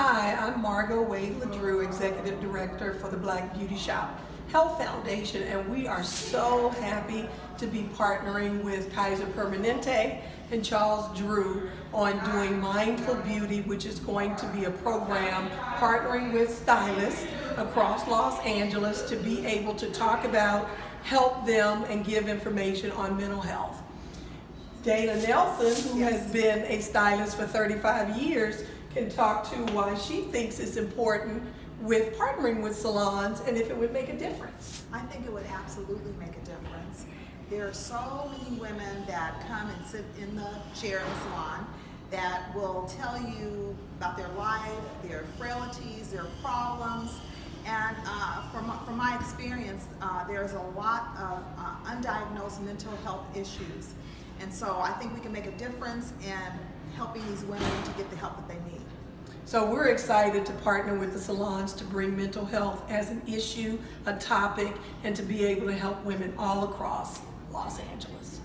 Hi, I'm Margot Wade LaDrew, Executive Director for the Black Beauty Shop Health Foundation, and we are so happy to be partnering with Kaiser Permanente and Charles Drew on doing Mindful Beauty, which is going to be a program partnering with stylists across Los Angeles to be able to talk about, help them, and give information on mental health. Dana Nelson, who has been a stylist for 35 years, can talk to why she thinks it's important with partnering with salons and if it would make a difference. I think it would absolutely make a difference. There are so many women that come and sit in the chair in the salon that will tell you about their life, their frailties, their problems. And uh, from, from my experience, uh, there's a lot of uh, undiagnosed mental health issues. And so I think we can make a difference in helping these women to get the help that they need. So we're excited to partner with the salons to bring mental health as an issue, a topic, and to be able to help women all across Los Angeles.